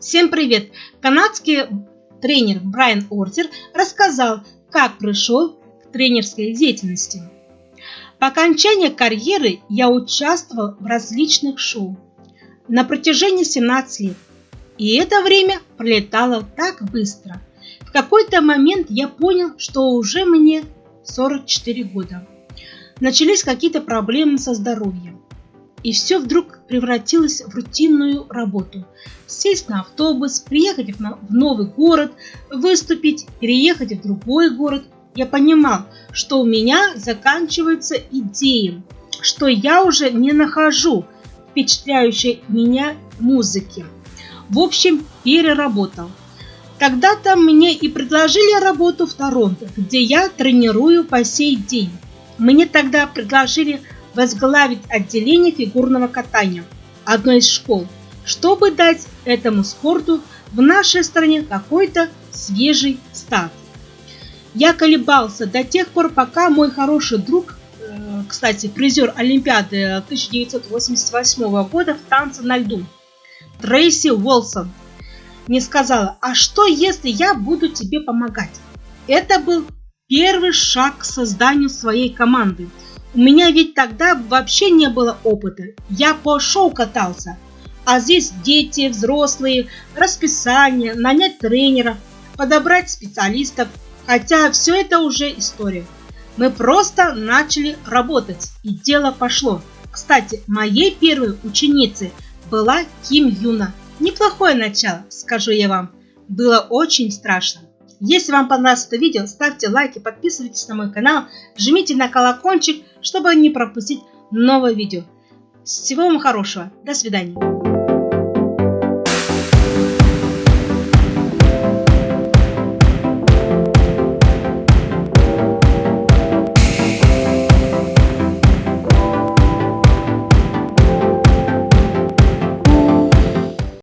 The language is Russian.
Всем привет! Канадский тренер Брайан Ортер рассказал, как пришел к тренерской деятельности. По окончании карьеры я участвовал в различных шоу на протяжении 17 лет. И это время пролетало так быстро. В какой-то момент я понял, что уже мне 44 года. Начались какие-то проблемы со здоровьем. И все вдруг превратилось в рутинную работу. Сесть на автобус, приехать в новый город, выступить, переехать в другой город. Я понимал, что у меня заканчиваются идеи, что я уже не нахожу впечатляющей меня музыки. В общем, переработал. Когда-то мне и предложили работу в Торонто, где я тренирую по сей день. Мне тогда предложили возглавить отделение фигурного катания одной из школ, чтобы дать этому спорту в нашей стране какой-то свежий старт. Я колебался до тех пор, пока мой хороший друг, э, кстати, призер Олимпиады 1988 года в танце на льду, Трейси Уолсон, не сказала, а что если я буду тебе помогать? Это был первый шаг к созданию своей команды – у меня ведь тогда вообще не было опыта. Я по шоу катался. А здесь дети, взрослые, расписание, нанять тренера, подобрать специалистов. Хотя все это уже история. Мы просто начали работать, и дело пошло. Кстати, моей первой ученицей была Ким Юна. Неплохое начало, скажу я вам. Было очень страшно. Если вам понравилось это видео, ставьте лайки, подписывайтесь на мой канал, жмите на колокольчик, чтобы не пропустить новое видео. Всего вам хорошего. До свидания.